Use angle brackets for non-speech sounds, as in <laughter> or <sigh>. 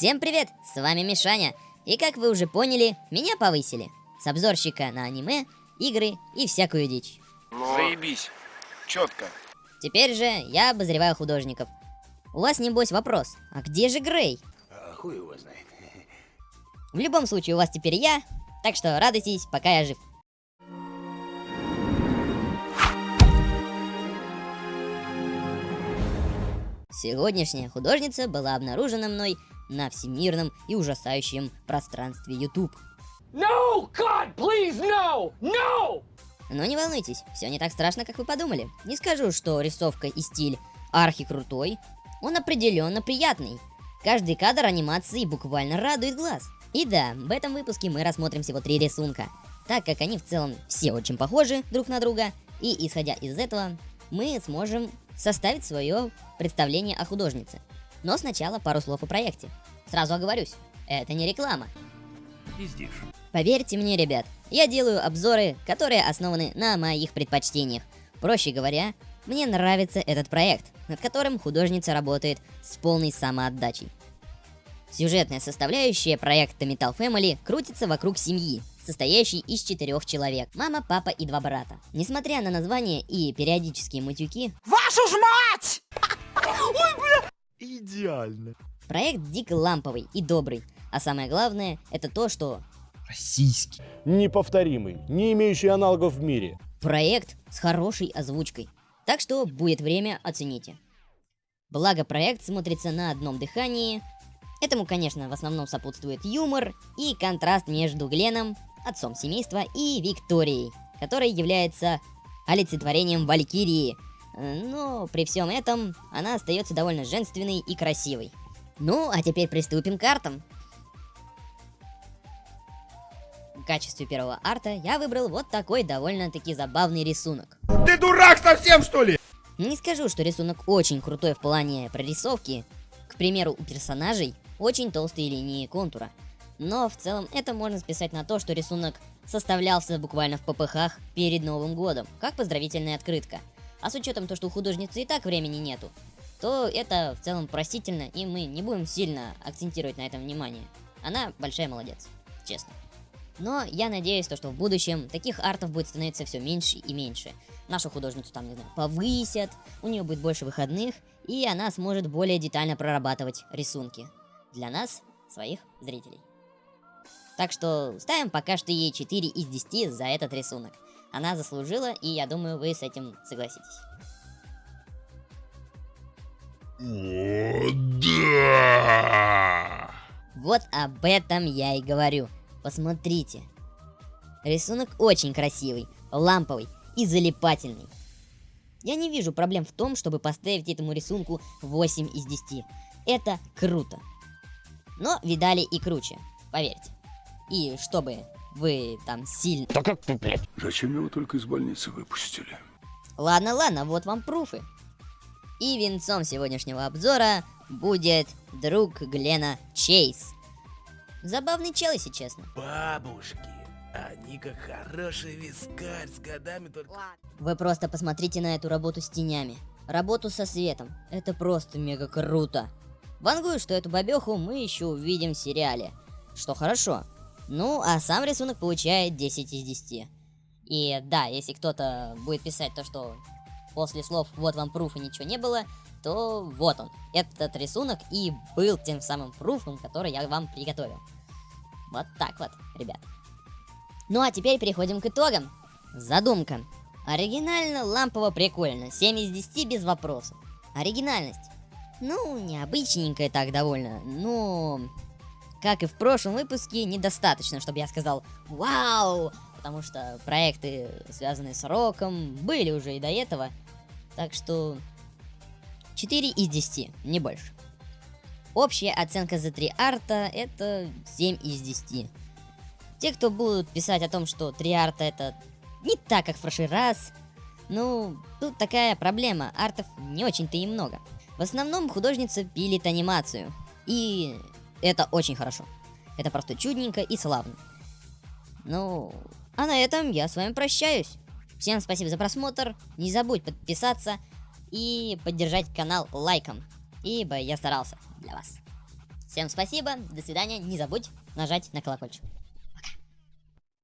Всем привет, с вами Мишаня. И как вы уже поняли, меня повысили. С обзорщика на аниме, игры и всякую дичь. Заебись. Четко. Теперь же я обозреваю художников. У вас, небось, вопрос, а где же Грей? А хуй его знает. В любом случае, у вас теперь я, так что радуйтесь, пока я жив. Сегодняшняя художница была обнаружена мной на всемирном и ужасающем пространстве YouTube. No! God, please, no! No! Но не волнуйтесь, все не так страшно, как вы подумали. Не скажу, что рисовка и стиль архи крутой, он определенно приятный. Каждый кадр анимации буквально радует глаз. И да, в этом выпуске мы рассмотрим всего три рисунка, так как они в целом все очень похожи друг на друга, и исходя из этого, мы сможем составить свое представление о художнице. Но сначала пару слов о проекте. Сразу оговорюсь, это не реклама. Пиздишь. Поверьте мне, ребят, я делаю обзоры, которые основаны на моих предпочтениях. Проще говоря, мне нравится этот проект, над которым художница работает с полной самоотдачей. Сюжетная составляющая проекта Metal Family крутится вокруг семьи, состоящей из четырех человек. Мама, папа и два брата. Несмотря на название и периодические матюки, Вашу ж мать! <laughs> Идеально. проект дико ламповый и добрый. А самое главное, это то, что Российский. Неповторимый, не имеющий аналогов в мире. проект с хорошей озвучкой. Так что будет время, оцените. Благо проект смотрится на одном дыхании. Этому, конечно, в основном сопутствует юмор и контраст между Гленом, отцом семейства, и Викторией, которая является олицетворением Валькирии. Но при всем этом она остается довольно женственной и красивой. Ну, а теперь приступим к артам. В качестве первого арта я выбрал вот такой довольно-таки забавный рисунок. Ты дурак совсем, что ли? Не скажу, что рисунок очень крутой в плане прорисовки. К примеру, у персонажей очень толстые линии контура. Но в целом это можно списать на то, что рисунок составлялся буквально в ППХ перед Новым годом, как поздравительная открытка. А с учетом того, что у художницы и так времени нету, то это в целом простительно, и мы не будем сильно акцентировать на этом внимание. Она большая молодец, честно. Но я надеюсь, то, что в будущем таких артов будет становиться все меньше и меньше. Нашу художницу там, не знаю, повысят, у нее будет больше выходных, и она сможет более детально прорабатывать рисунки. Для нас, своих зрителей. Так что ставим пока что ей 4 из 10 за этот рисунок. Она заслужила, и я думаю, вы с этим согласитесь. О, да! Вот об этом я и говорю. Посмотрите. Рисунок очень красивый, ламповый и залипательный. Я не вижу проблем в том, чтобы поставить этому рисунку 8 из 10. Это круто. Но видали и круче, поверьте. И чтобы вы там сильно... Да как ты, блядь? Зачем его только из больницы выпустили? Ладно, ладно, вот вам пруфы. И венцом сегодняшнего обзора будет друг Глена Чейз. Забавный чел, если честно. Бабушки, они как хороший вискарь с годами только... Вы просто посмотрите на эту работу с тенями. Работу со светом. Это просто мега круто. Вангую, что эту бабеху мы еще увидим в сериале. Что хорошо. Ну, а сам рисунок получает 10 из 10. И да, если кто-то будет писать то, что после слов «вот вам пруф» и ничего не было, то вот он. Этот рисунок и был тем самым пруфом, который я вам приготовил. Вот так вот, ребят. Ну а теперь переходим к итогам. Задумка. Оригинально, лампово, прикольно. 7 из 10 без вопросов. Оригинальность. Ну, необычненькая так довольно. Но, как и в прошлом выпуске, недостаточно, чтобы я сказал «Вау!» Потому что проекты, связанные с роком, были уже и до этого. Так что 4 из 10, не больше. Общая оценка за 3 арта это 7 из 10. Те, кто будут писать о том, что 3 арта это не так, как в прошлый раз, ну, тут такая проблема, артов не очень-то и много. В основном художница пилит анимацию, и это очень хорошо. Это просто чудненько и славно. Ну, а на этом я с вами прощаюсь. Всем спасибо за просмотр, не забудь подписаться и поддержать канал лайком, ибо я старался для вас. Всем спасибо, до свидания, не забудь нажать на колокольчик.